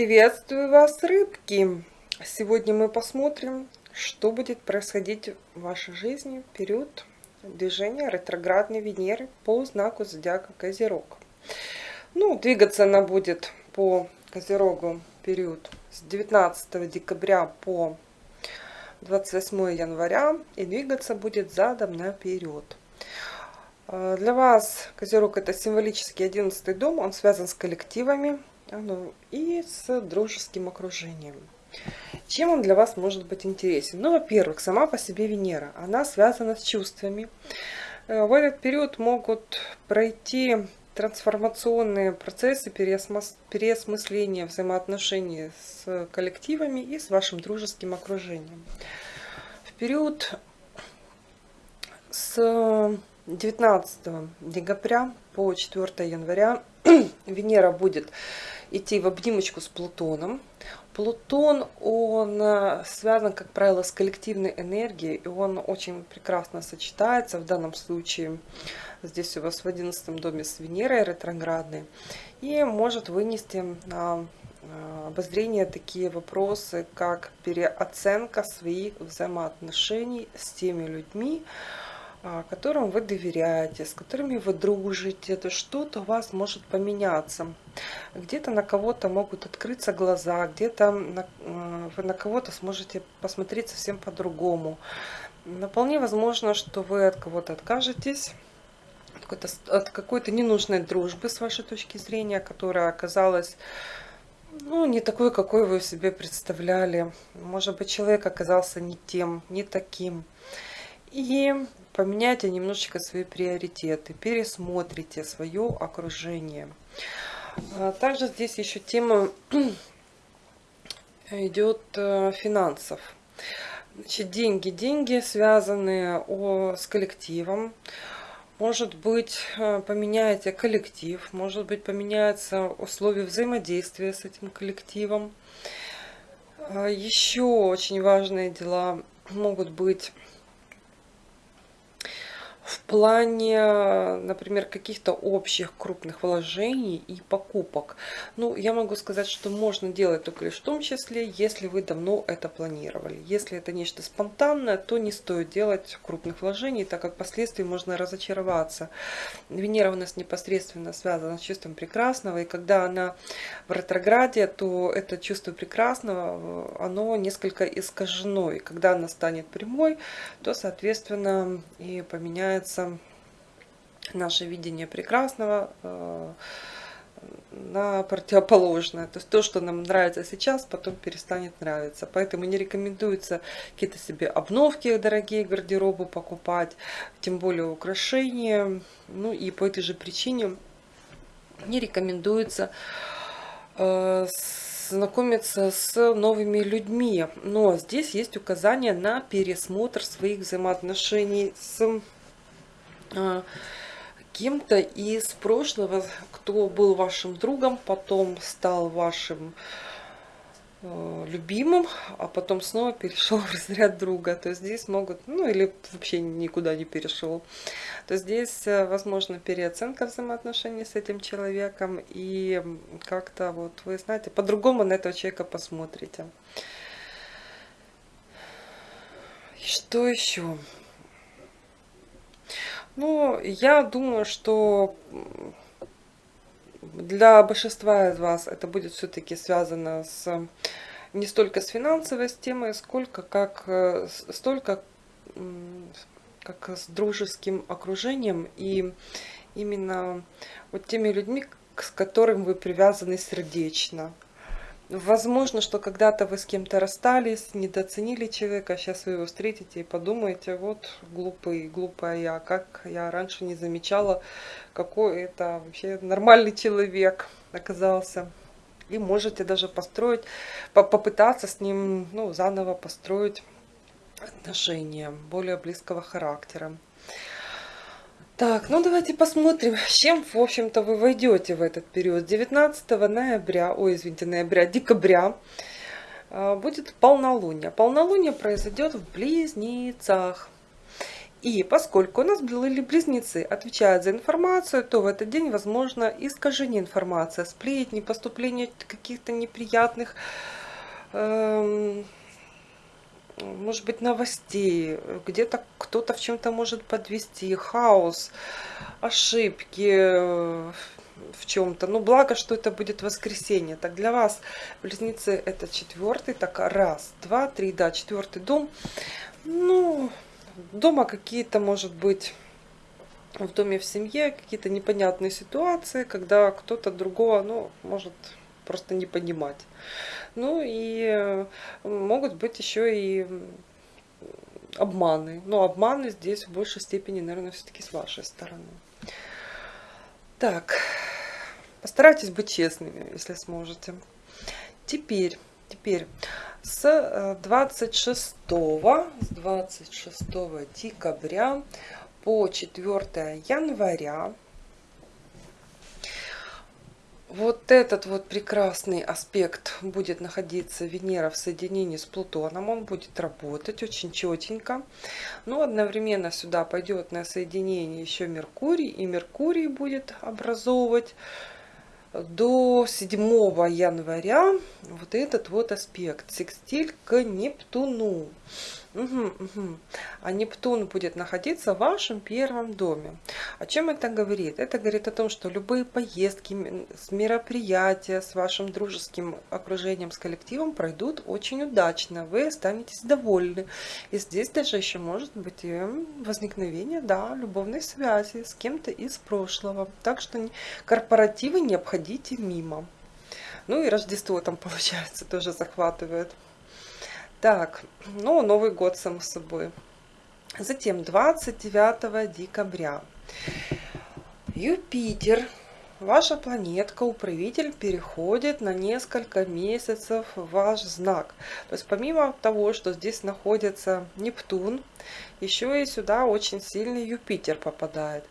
Приветствую вас, рыбки! Сегодня мы посмотрим, что будет происходить в вашей жизни в период движения ретроградной Венеры по знаку зодиака Козерог. Ну, двигаться она будет по Козерогу период с 19 декабря по 28 января и двигаться будет задом наперед. А, для вас Козерог это символический 11 дом, он связан с коллективами, и с дружеским окружением. Чем он для вас может быть интересен? Ну, во-первых, сама по себе Венера, она связана с чувствами. Э, в этот период могут пройти трансформационные процессы переосмысления взаимоотношений с коллективами и с вашим дружеским окружением. В период с 19 декабря по 4 января Венера будет идти в обнимочку с Плутоном. Плутон, он э, связан, как правило, с коллективной энергией, и он очень прекрасно сочетается в данном случае. Здесь у вас в 11 доме с Венерой ретроградной. И может вынести на э, обозрение такие вопросы, как переоценка своих взаимоотношений с теми людьми, которым вы доверяете, с которыми вы дружите, то что-то у вас может поменяться. Где-то на кого-то могут открыться глаза, где-то вы на кого-то сможете посмотреть совсем по-другому. Вполне возможно, что вы от кого-то откажетесь, от какой-то ненужной дружбы с вашей точки зрения, которая оказалась ну, не такой, какой вы себе представляли. Может быть, человек оказался не тем, не таким. И поменяйте немножечко свои приоритеты, пересмотрите свое окружение. А также здесь еще тема идет э, финансов. Значит, деньги. Деньги, связанные о, с коллективом. Может быть, э, поменяете коллектив, может быть, поменяются условия взаимодействия с этим коллективом. А еще очень важные дела могут быть в плане, например, каких-то общих крупных вложений и покупок. Ну, я могу сказать, что можно делать только лишь в том числе, если вы давно это планировали. Если это нечто спонтанное, то не стоит делать крупных вложений, так как впоследствии можно разочароваться. Венера у нас непосредственно связана с чувством прекрасного, и когда она в ретрограде, то это чувство прекрасного, оно несколько искажено. И когда она станет прямой, то, соответственно, и поменяется меняется наше видение прекрасного э, на противоположное. То есть то, что нам нравится сейчас, потом перестанет нравиться. Поэтому не рекомендуется какие-то себе обновки дорогие гардеробы покупать, тем более украшения. Ну и по этой же причине не рекомендуется э, знакомиться с новыми людьми. Но здесь есть указание на пересмотр своих взаимоотношений с кем-то из прошлого, кто был вашим другом, потом стал вашим э, любимым, а потом снова перешел в разряд друга. То здесь могут, ну или вообще никуда не перешел. То здесь, э, возможно, переоценка взаимоотношений с этим человеком. И как-то вот, вы знаете, по-другому на этого человека посмотрите. Что еще? Ну, я думаю, что для большинства из вас это будет все-таки связано с не столько с финансовой темой, сколько как э, столько как с дружеским окружением и именно вот теми людьми, с которыми вы привязаны сердечно. Возможно, что когда-то вы с кем-то расстались, недооценили человека, сейчас вы его встретите и подумаете, вот глупый, глупая я, как я раньше не замечала, какой это вообще нормальный человек оказался. И можете даже построить, попытаться с ним ну, заново построить отношения более близкого характера. Так, ну давайте посмотрим, с чем, в общем-то, вы войдете в этот период. 19 ноября, ой, извините, ноября, декабря а, будет полнолуние. Полнолуние произойдет в Близнецах. И поскольку у нас были близнецы отвечают за информацию, то в этот день возможно искажение информации, сплетни, поступление каких-то неприятных, эм, может быть, новостей, где-то кто-то в чем-то может подвести, хаос, ошибки э, в чем-то. Ну, благо, что это будет воскресенье. Так, для вас, близнецы, это четвертый, так, раз, два, три, да, четвертый дом. Ну, дома какие-то, может быть, в доме в семье какие-то непонятные ситуации, когда кто-то другого, ну, может просто не понимать. Ну и э, могут быть еще и обманы. Но обманы здесь в большей степени, наверное, все-таки с вашей стороны. Так, постарайтесь быть честными, если сможете. Теперь, теперь с 26, э, с 26 декабря по 4 января вот этот вот прекрасный аспект будет находиться Венера в соединении с Плутоном. Он будет работать очень четенько. Но одновременно сюда пойдет на соединение еще Меркурий. И Меркурий будет образовывать до 7 января вот этот вот аспект секстиль к Нептуну. Угу, угу. А Нептун будет находиться в вашем первом доме. О чем это говорит? Это говорит о том, что любые поездки, мероприятия с вашим дружеским окружением, с коллективом пройдут очень удачно. Вы останетесь довольны. И здесь даже еще может быть и возникновение да, любовной связи с кем-то из прошлого. Так что корпоративы не обходите мимо. Ну и Рождество там получается тоже захватывает. Так, ну, Новый год, само собой. Затем 29 декабря. Юпитер, ваша планетка, управитель, переходит на несколько месяцев в ваш знак. То есть помимо того, что здесь находится Нептун, еще и сюда очень сильный Юпитер попадает.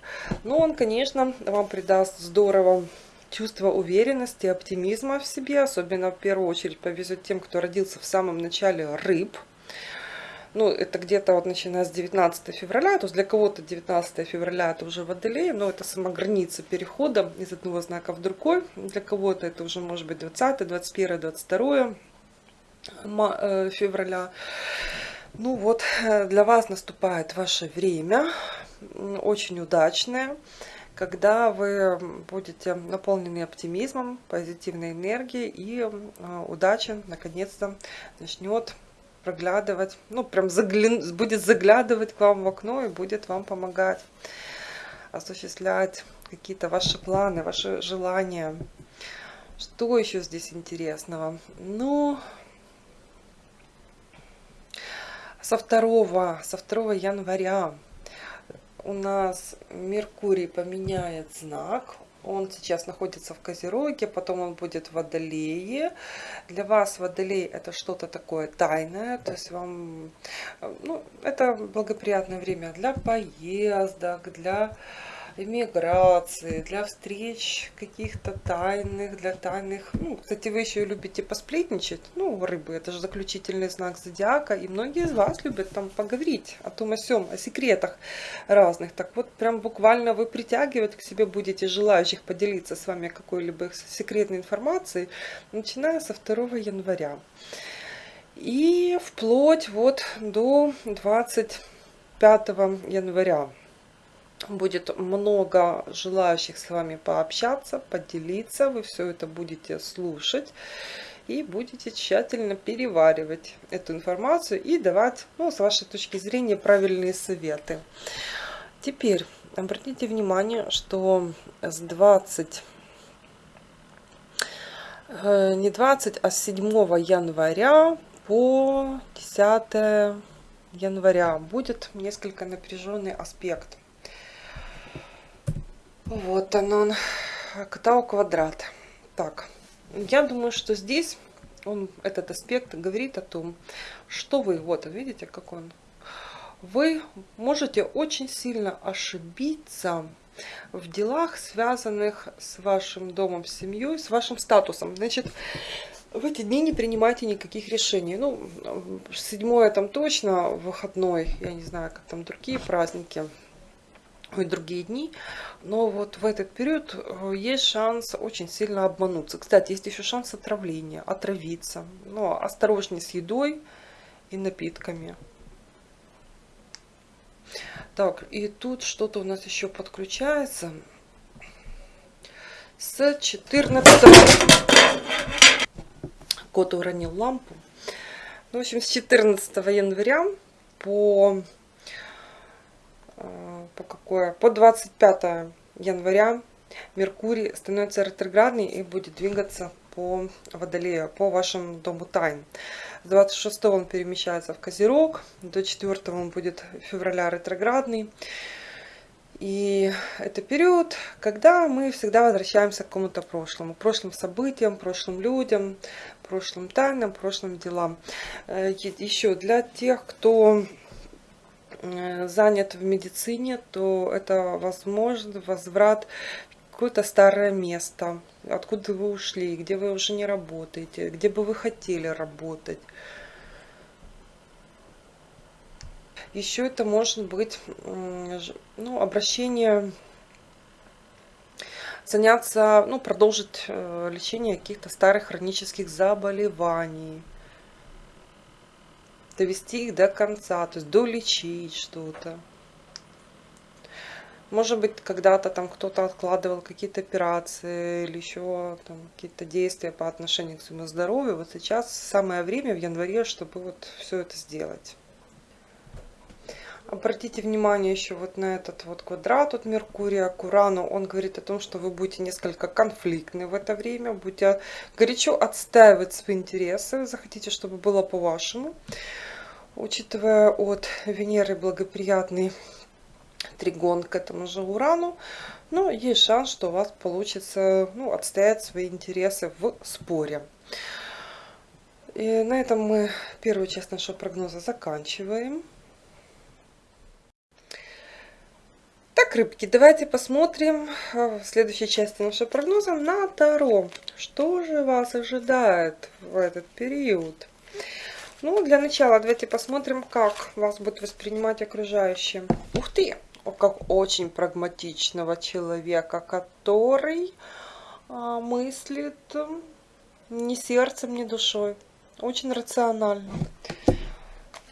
Но он, конечно, вам придаст здорово чувство уверенности, оптимизма в себе. Особенно в первую очередь повезет тем, кто родился в самом начале рыб. Ну, это где-то вот начиная с 19 февраля, то есть для кого-то 19 февраля это уже водолей, но это сама граница перехода из одного знака в другой. Для кого-то это уже может быть 20, 21, 22 февраля. Ну вот, э, для вас наступает ваше время, очень удачное когда вы будете наполнены оптимизмом, позитивной энергией и а, удача наконец-то начнет проглядывать, ну прям загля... будет заглядывать к вам в окно и будет вам помогать осуществлять какие-то ваши планы, ваши желания. Что еще здесь интересного? Ну, со 2, со 2 января у нас Меркурий поменяет знак. Он сейчас находится в Козероге, потом он будет в Водолее. Для вас Водолей это что-то такое тайное, то есть вам, ну, это благоприятное время для поездок, для эмиграции, для встреч каких-то тайных, для тайных. Ну, кстати, вы еще любите посплетничать. Ну, рыбы, это же заключительный знак зодиака. И многие из вас любят там поговорить о том, о сем, о секретах разных. Так вот, прям буквально вы притягивать к себе будете желающих поделиться с вами какой-либо секретной информацией, начиная со 2 января. И вплоть вот до 25 января будет много желающих с вами пообщаться, поделиться. Вы все это будете слушать и будете тщательно переваривать эту информацию и давать, ну, с вашей точки зрения, правильные советы. Теперь обратите внимание, что с 20 э, не 20, а с 7 января по 10 января будет несколько напряженный аспект. Вот он, он Ктау квадрат. Так, я думаю, что здесь он, этот аспект говорит о том, что вы, вот видите, как он, вы можете очень сильно ошибиться в делах, связанных с вашим домом, семьей, с вашим статусом. Значит, в эти дни не принимайте никаких решений. Ну, седьмое там точно, выходной, я не знаю, как там другие праздники, и другие дни. Но вот в этот период э, есть шанс очень сильно обмануться. Кстати, есть еще шанс отравления, отравиться. Но осторожнее с едой и напитками. Так, и тут что-то у нас еще подключается. С 14 кот уронил лампу. Ну, в общем, с 14 января по, по какое? По 25 января Меркурий становится ретроградный и будет двигаться по Водолею, по вашему дому тайн. С 26 он перемещается в Козерог, до 4 он будет февраля ретроградный. И это период, когда мы всегда возвращаемся к какому-то прошлому, прошлым событиям, прошлым людям, прошлым тайнам, прошлым делам. Э, Еще для тех, кто э, занят в медицине, то это возможно возврат в какое-то старое место, откуда вы ушли, где вы уже не работаете, где бы вы хотели работать. Еще это может быть ну, обращение, заняться, ну, продолжить э, лечение каких-то старых хронических заболеваний, довести их до конца, то есть долечить что-то. Может быть, когда-то там кто-то откладывал какие-то операции или еще какие-то действия по отношению к своему здоровью. Вот сейчас самое время в январе, чтобы вот все это сделать. Обратите внимание еще вот на этот вот квадрат от Меркурия к Урану. Он говорит о том, что вы будете несколько конфликтны в это время, будете горячо отстаивать свои интересы, захотите, чтобы было по-вашему. Учитывая от Венеры благоприятный тригон к этому же Урану, но есть шанс, что у вас получится ну, отстоять свои интересы в споре. И на этом мы первую часть нашего прогноза заканчиваем. Так, рыбки, давайте посмотрим э, в следующей части нашего прогноза на Таро. Что же вас ожидает в этот период? Ну, для начала давайте посмотрим, как вас будут воспринимать окружающие. Ух ты! Как очень прагматичного человека, который а, мыслит ни сердцем, ни душой. Очень рационально.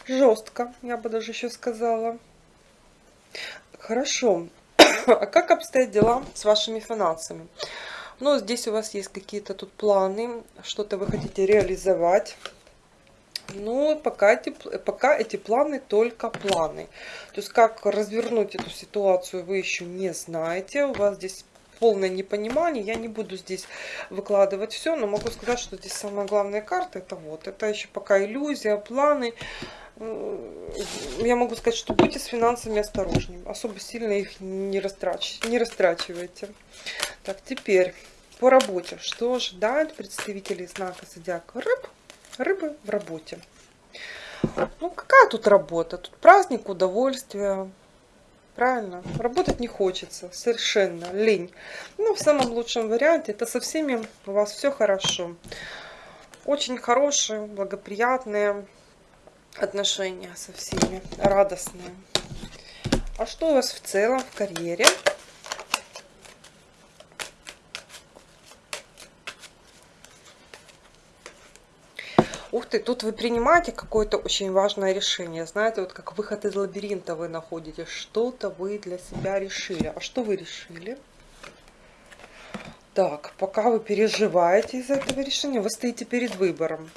Жестко, я бы даже еще сказала. Хорошо. А как обстоят дела с вашими финансами? Ну, здесь у вас есть какие-то тут планы, что-то вы хотите реализовать. Но пока эти, пока эти планы только планы. То есть, как развернуть эту ситуацию, вы еще не знаете. У вас здесь полное непонимание. Я не буду здесь выкладывать все, но могу сказать, что здесь самая главная карта это вот. Это еще пока иллюзия, планы я могу сказать, что будьте с финансами осторожнее. Особо сильно их не, растрач... не растрачивайте. Так, теперь по работе. Что ожидают представители знака зодиака рыб? Рыбы в работе. Ну, какая тут работа? Тут праздник, удовольствие. Правильно? Работать не хочется. Совершенно. Лень. Ну, в самом лучшем варианте это со всеми у вас все хорошо. Очень хорошие, благоприятные отношения со всеми, радостные. А что у вас в целом в карьере? Ух ты, тут вы принимаете какое-то очень важное решение. Знаете, вот как выход из лабиринта вы находите. Что-то вы для себя решили. А что вы решили? Так, пока вы переживаете из-за этого решения, вы стоите перед выбором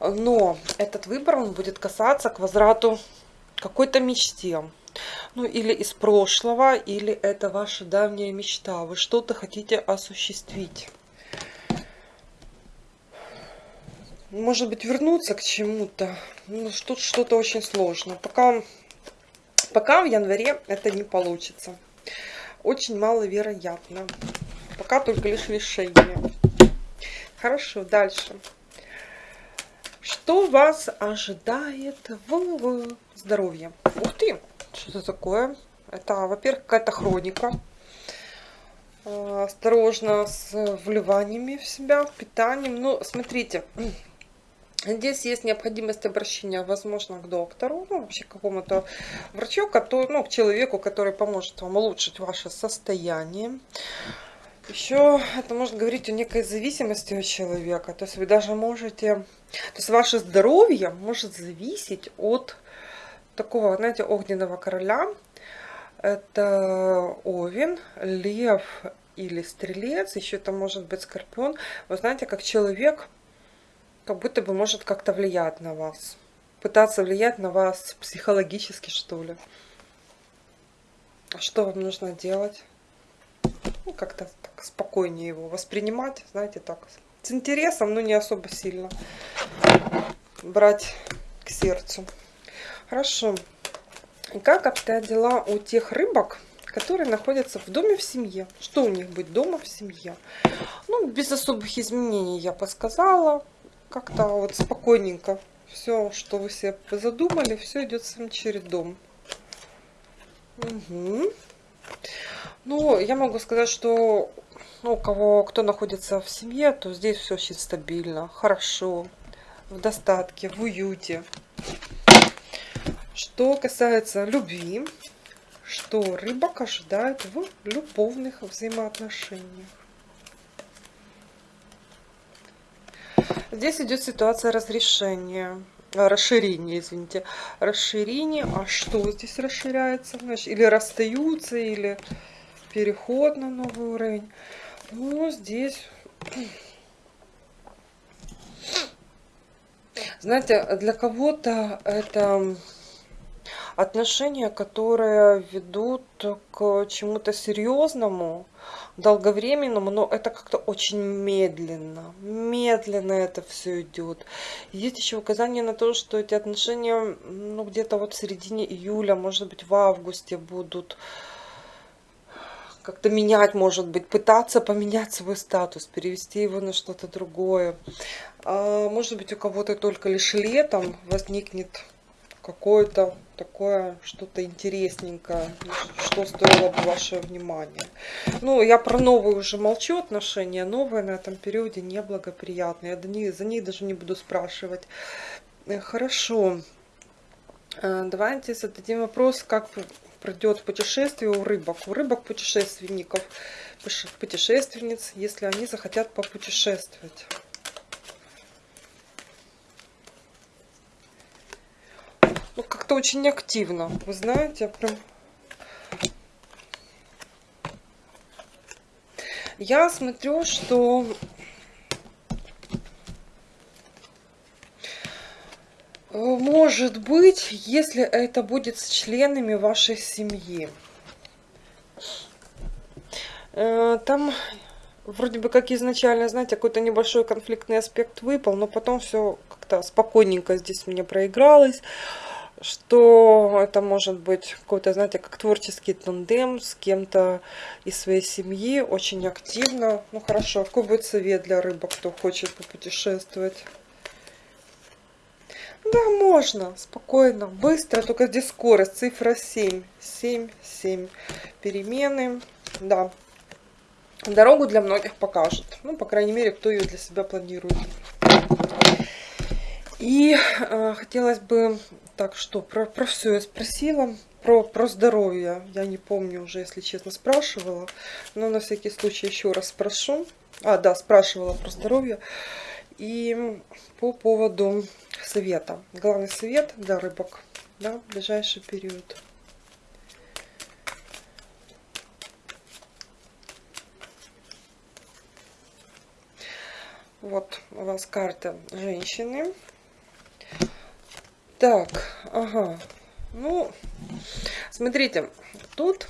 но этот выбор он будет касаться к возврату какой-то мечте. Ну, или из прошлого, или это ваша давняя мечта. Вы что-то хотите осуществить. Может быть, вернуться к чему-то. Ну, что-то что очень сложно. Пока, пока в январе это не получится. Очень маловероятно. Пока только лишь решение. Хорошо, дальше. Что вас ожидает в здоровье? Ух ты, что это такое? Это, во-первых, какая-то хроника. А, осторожно с вливаниями в себя, питанием. Ну, смотрите, Здесь есть необходимость обращения, возможно, к доктору, ну, вообще к какому-то врачу, который, ну, к человеку, который поможет вам улучшить ваше состояние. Еще это может говорить о некой зависимости от человека. То есть вы даже можете... То есть ваше здоровье может зависеть от такого, знаете, огненного короля. Это Овен, Лев или Стрелец. Еще это может быть Скорпион. Вы знаете, как человек как будто бы может как-то влиять на вас. Пытаться влиять на вас психологически, что ли. А что вам нужно делать? Ну, как-то так спокойнее его воспринимать, знаете, так, с интересом, но не особо сильно брать к сердцу. Хорошо. И как обстоят дела у тех рыбок, которые находятся в доме в семье? Что у них быть дома в семье? Ну, без особых изменений я подсказала как-то вот спокойненько. Все, что вы себе задумали, все идет своим чередом. Угу. Ну, я могу сказать, что ну, у кого, кто находится в семье, то здесь все очень стабильно, хорошо, в достатке, в уюте. Что касается любви, что рыбак ожидает в любовных взаимоотношениях. Здесь идет ситуация разрешения, а, расширения, извините, расширение. А что здесь расширяется? Значит, или расстаются, или переход на новый уровень. Ну, здесь... Знаете, для кого-то это отношения, которые ведут к чему-то серьезному, долговременному, но это как-то очень медленно. Медленно это все идет. Есть еще указание на то, что эти отношения, ну, где-то вот в середине июля, может быть, в августе будут как-то менять, может быть, пытаться поменять свой статус, перевести его на что-то другое. А, может быть, у кого-то только лишь летом возникнет какое-то такое что-то интересненькое, что стоило бы ваше внимание. Ну, я про новые уже молчу отношения, новые на этом периоде неблагоприятные. Я за них, даже не буду спрашивать. Э, хорошо. Э, давайте зададим вопрос, как пройдет путешествие у рыбок. У рыбок-путешественников, путешественниц, если они захотят попутешествовать. Ну, как-то очень активно. Вы знаете, прям... Я смотрю, что может быть, если это будет с членами вашей семьи. Э, там вроде бы как изначально, знаете, какой-то небольшой конфликтный аспект выпал, но потом все как-то спокойненько здесь мне проигралось что это может быть какой-то, знаете, как творческий тандем с кем-то из своей семьи, очень активно. Ну хорошо, какой будет совет для рыбок, кто хочет попутешествовать? Да, можно, спокойно, быстро, только здесь скорость, цифра 7, 7, 7, перемены, да. Дорогу для многих покажет, ну, по крайней мере, кто ее для себя планирует. И э, хотелось бы так что, про, про все я спросила. Про, про здоровье я не помню уже, если честно, спрашивала. Но на всякий случай еще раз спрошу. А, да, спрашивала про здоровье. И по поводу совета. Главный совет для рыбок да, в ближайший период. Вот у вас карта женщины. Так, ага. Ну, смотрите, тут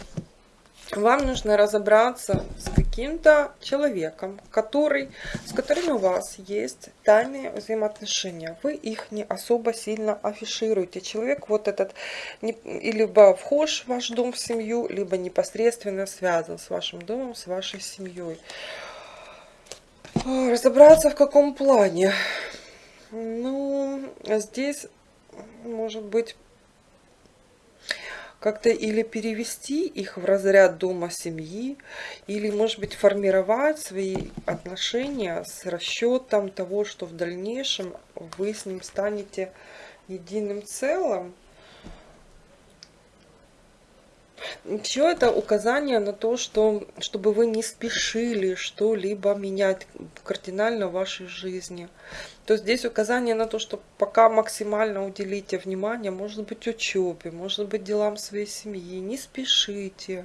вам нужно разобраться с каким-то человеком, который, с которым у вас есть тайные взаимоотношения. Вы их не особо сильно афишируете. Человек вот этот не, либо вхож в ваш дом в семью, либо непосредственно связан с вашим домом, с вашей семьей. Разобраться в каком плане? Ну, здесь может быть как-то или перевести их в разряд дома семьи, или, может быть, формировать свои отношения с расчетом того, что в дальнейшем вы с ним станете единым целым. Все это указание на то, что чтобы вы не спешили что-либо менять кардинально в вашей жизни. То здесь указание на то, что пока максимально уделите внимание, может быть, учебе, может быть, делам своей семьи. Не спешите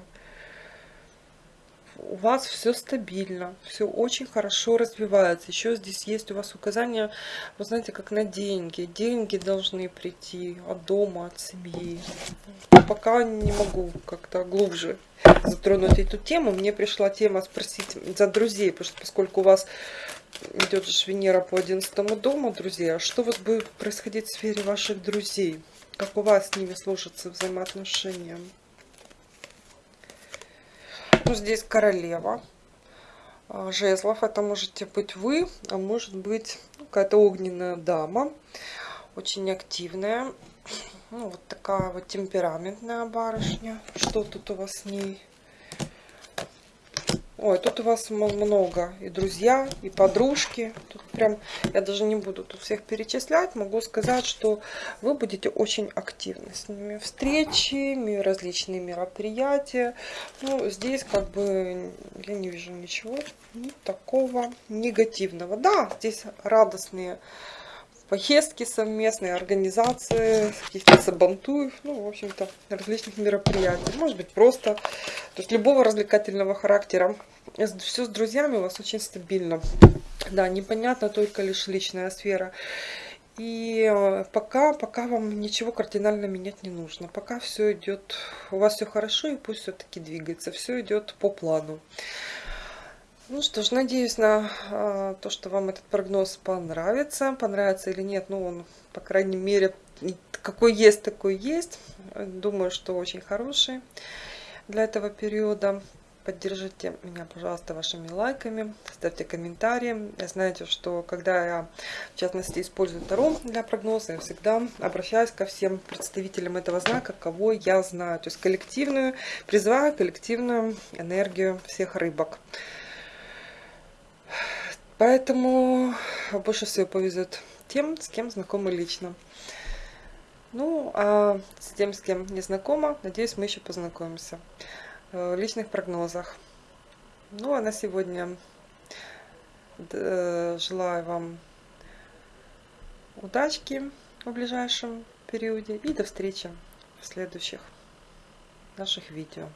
у вас все стабильно, все очень хорошо развивается. Еще здесь есть у вас указания, вы знаете, как на деньги. Деньги должны прийти от дома, от семьи. Пока не могу как-то глубже затронуть эту тему. Мне пришла тема спросить за друзей, потому что поскольку у вас идет же Венера по 11 дому, друзья, что вас будет происходить в сфере ваших друзей? Как у вас с ними сложатся взаимоотношения? Ну, здесь королева а, жезлов. Это можете быть вы, а может быть какая-то огненная дама. Очень активная. Ну, вот такая вот темпераментная барышня. Что тут у вас с ней? Ой, тут у вас много и друзья, и подружки. Тут прям, я даже не буду тут всех перечислять. Могу сказать, что вы будете очень активны с ними. Встречи, различные мероприятия. Ну, здесь как бы я не вижу ничего ни такого негативного. Да, здесь радостные поездки совместные, организации каких-то сабантуев, ну, в общем-то, различных мероприятий. Может быть, просто, то есть любого развлекательного характера. Все с друзьями у вас очень стабильно. Да, непонятно только лишь личная сфера. И э, пока, пока вам ничего кардинально менять не нужно. Пока все идет, у вас все хорошо и пусть все-таки двигается. Все идет по плану. Ну что ж, надеюсь на э, то, что вам этот прогноз понравится. Понравится или нет, ну он, по крайней мере, какой есть, такой есть. Думаю, что очень хороший для этого периода. Поддержите меня, пожалуйста, вашими лайками, ставьте комментарии. Знаете, что когда я, в частности, использую Таро для прогноза, я всегда обращаюсь ко всем представителям этого знака, кого я знаю. То есть коллективную, призываю коллективную энергию всех рыбок. Поэтому больше всего повезет тем, с кем знакомы лично. Ну, а с тем, с кем не знакома, надеюсь, мы еще познакомимся в личных прогнозах. Ну, а на сегодня желаю вам удачки в ближайшем периоде и до встречи в следующих наших видео.